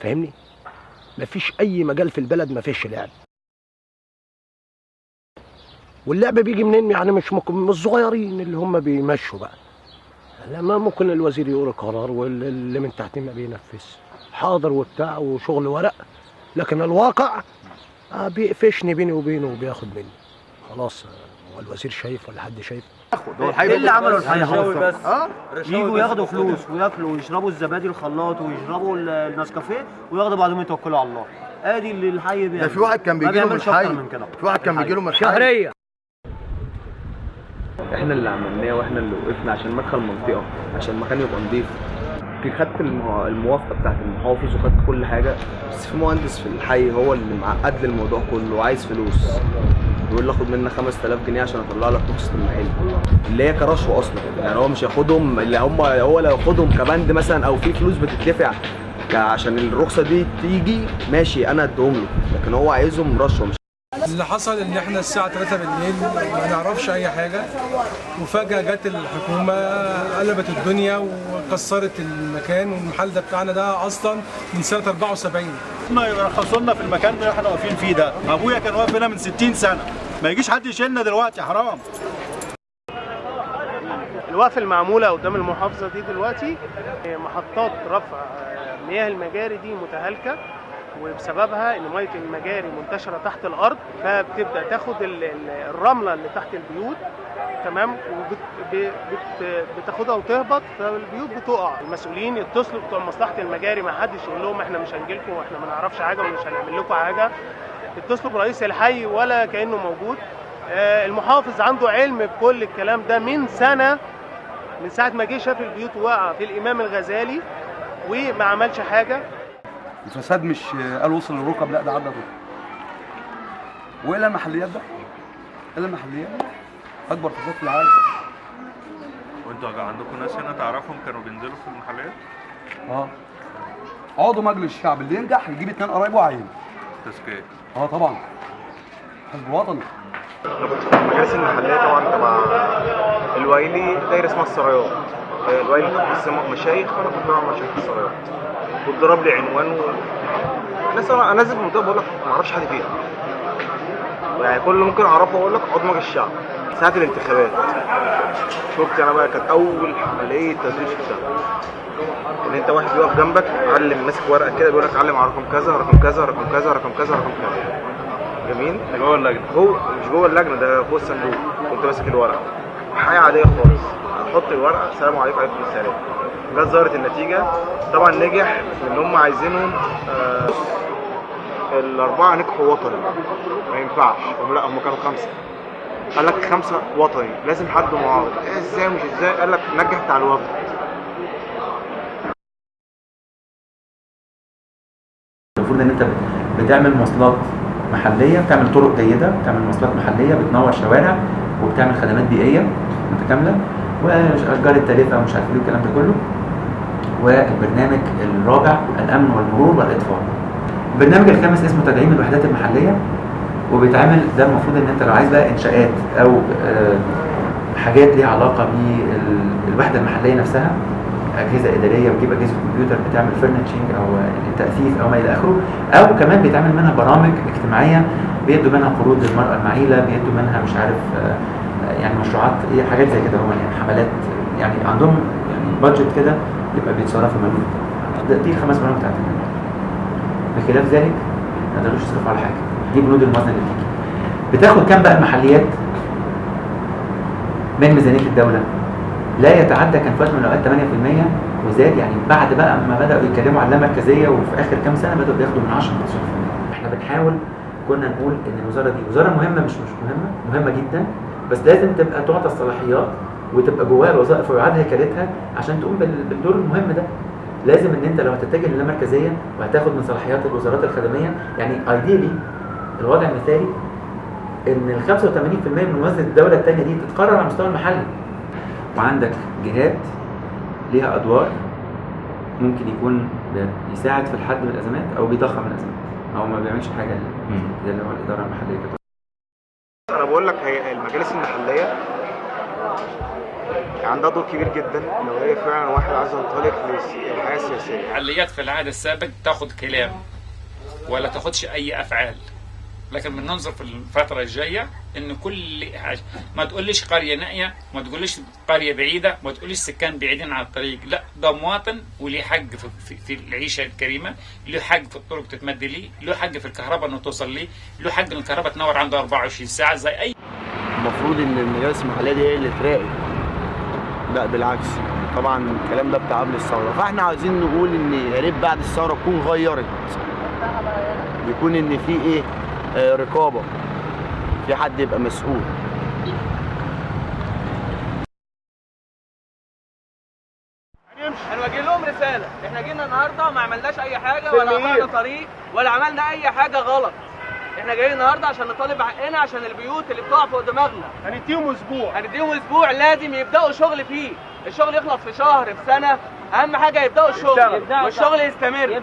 فاهمني؟ مفيش أي مجال في البلد ما فيش لعب. واللعب بيجي منين؟ يعني مش من الصغيرين اللي هم بيمشوا بقى. لما ممكن الوزير يقول قرار واللي من تحتيه ما بينفذ. حاضر وبتاع وشغل ورق لكن الواقع آه بيقفشني بيني وبينه وبياخد مني. خلاص آه، هو الوزير شايف ولا حد شايف؟ إيه اللي عملوا الحي رشاوي حافظ بس. آه يجوا ياخدوا. فلوس وياكلوا ويشربوا الزبادي الخلاط ويشربوا ال- النسكافيه وياخدوا بعضهم يتوكلوا على الله. ادي اللي الحي بيعمل. ده في واحد كان بيجي له من الحي في واحد كان بيجي له من الحي شهرية. إحنا اللي عملناه وإحنا اللي وقفنا عشان مدخل منطقة عشان المكان يبقى نضيف. في خدت الموافقة بتاعت المحافظ وخدت كل حاجة بس في مهندس في الحي هو اللي معقد لي الموضوع كله وعايز فلوس. بيقول لي آخد منك 5000 جنيه عشان أطلع لك رخصه المحل اللي هي كرشوه أصلا يعني هو مش هياخدهم اللي هم هو لو ياخدهم كبند مثلا أو في فلوس بتدفع عشان الرخصة دي تيجي ماشي أنا أديهم له. لكن هو عايزهم رشوه مش اللي حصل إن إحنا الساعة 3 بالليل ما نعرفش أي حاجة. وفجأة جت الحكومة قلبت الدنيا وكسرت المكان والمحل ده بتاعنا ده أصلا من سنة 74 هم يرخصوا لنا في المكان اللي إحنا واقفين فيه ده. أبويا كان واقف هنا من 60 سنة. ما يجيش حد يشيلنا دلوقتي حرام. الوقفة المعمولة قدام المحافظة دي دلوقتي محطات رفع مياه المجاري دي متهالكة. وبسببها إن مية المجاري منتشرة تحت الأرض فبتبدأ تاخد ال- ال- الرملة اللي تحت البيوت تمام؟ وبتاخدها وتهبط فالبيوت بتقع. المسؤولين يتصلوا بتوع مصلحة المجاري ما حدش يقول لهم إحنا مش هنجيلكم وإحنا ما نعرفش حاجة ومش هنعمل لكم حاجة. يتصلوا برئيس الحي ولا كأنه موجود. آه، المحافظ عنده علم بكل الكلام ده من سنة من ساعة ما جه شاف البيوت واقعة في الإمام الغزالي وما عملش حاجة. الفساد مش قال وصل للركب لا ده عدى الركب. والا المحليات ده الا المحليات. أكبر فساد في العالم. وأنتوا عندكم ناس هنا تعرفهم كانوا بينزلوا في المحلات آه. عضو مجلس الشعب اللي ينجح يجيب اتنين قرايبه وعينه تزكية. آه طبعا. حزب وطني. المجالس المحلية طبعا تبع الويلي دايرة اسمها السرايات الويلي كنت مشايخ أنا كنت بعمل مشايخ السرايات واتضرب لي عنوان و... ناس أنا نازل في المنطقة بقول لك ما أعرفش حد فيها. يعني كل اللي ممكن أعرفه أقول لك مجلس الشعب ساعة الانتخابات. شفت أنا بقى كانت أول عملية تدريب شفتها إن أنت واحد بيقف جنبك علم ماسك ورقة كده بيقول لك علم على رقم كذا رقم كذا رقم كذا رقم كذا رقم كذا. جميل؟ جوه اللجنة. جوه مش جوه اللجنة ده فوق الصندوق. كنت ماسك الورقة. حاجة عادية خالص. أحط الورقة السلام عليكم وعليكم السلام. جت ظهرت النتيجة. طبعا نجح ان هم عايزينهم آه الأربعة نجحوا وطني. ما ينفعش. هم لا هم كانوا خمسة. قال لك خمسة وطني. لازم حد معارض. إيه إزاي؟ مش إزاي؟ قال لك نجح بتاع الوفد. المفروض إن أنت بتعمل مواصلات محلية بتعمل طرق جيدة بتعمل مواصلات محلية بتنور شوارع وبتعمل خدمات بيئية متكاملة. واشجار التالفه ومش عارف إيه الكلام ده كله. والبرنامج الرابع الأمن والمرور والإطفاء. البرنامج الخامس اسمه تدعيم الوحدات المحلية وبيتعمل ده المفروض إن أنت لو عايز بقى إنشاءات أو آه، حاجات ليها علاقة بالوحدة المحلية نفسها أجهزة إدارية وتجيب أجهزة كمبيوتر بتعمل furnishing أو تاثيث أو ما إلى آخره أو كمان بيتعمل منها برامج اجتماعية بيدوا منها قروض للمرأة المعيلة بيدوا منها مش عارف آه، يعني مشروعات إيه حاجات زي كده يعني حملات يعني عندهم يعني budget كده يبقى بيتصرفوا منه ده- دي الخمس برامج بتاعت. بخلاف ذلك ما يقدروش يصرفوا على حاجة. دي بنود الموازنة اللي بتيجي. بتاخد كام بقى المحليات؟ من ميزانية الدولة. لا يتعدى كان في وقت من الأوقات 8% وزاد يعني بعد بقى ما بدأوا يتكلموا على اللامركزيه وفي آخر كام سنة بدأوا بياخدوا من 10 ل 15% إحنا بنحاول كنا نقول إن الوزارة دي وزارة مهمة مش مش مهمة مهمة جدا بس لازم تبقى تعطى الصلاحيات وتبقى جواها الوظائف ويعاد هيكلتها عشان تقوم بال- بالدور المهم ده. لازم إن أنت لو هتتجه للامركزيه وهتاخد من صلاحيات الوزارات الخدمية يعني ايديلي الوضع المثالي إن ال 85% من موازنه الدولة الثانية دي تتقرر على المستوى المحلي. وعندك جهات ليها أدوار ممكن يكون بيساعد في الحد من الأزمات أو بيضخم الأزمات. أو ما بيعملش حاجة زي اللي هو الإدارة المحلية أنا بقول لك هي المجالس المحلية عندها دور كبير جدا لو هي فعلا واحد عايز ينطلق للحياة السياسية. المحليات في العهد السابق تاخد كلام ولا تاخدش أي أفعال. لكن بننظر في الفترة الجاية إن كل حاجة. ما تقوليش قرية نائية ما تقوليش قرية بعيدة ما تقوليش سكان بعيدين عن الطريق. لا ده مواطن وليه حق في, في, العيشة الكريمة له حق في الطرق تتمد ليه له حق في الكهرباء إنه توصل ليه له حق إن الكهرباء تنور عنده 24 ساعة زي أي المفروض إن المجالس المحلية دي هي اللي تراقب. لا بالعكس. طبعا الكلام ده بتاع قبل الثورة. فإحنا عايزين نقول إن يا ريت بعد الثورة تكون غيرت. يكون إن في إيه؟ رقابة. في حد يبقى مسؤول. هنوجه لهم رسالة. إحنا جينا النهارده ما عملناش أي حاجة ولا قطعنا طريق ولا عملنا أي حاجة غلط. إحنا جايين النهارده عشان نطالب حقنا عشان البيوت اللي بتقع فوق دماغنا. هنديهم أسبوع. هنديهم أسبوع لازم يبدأوا شغل فيه. الشغل يخلص في شهر في سنة. أهم حاجة يبدأوا الشغل. والشغل يستمر.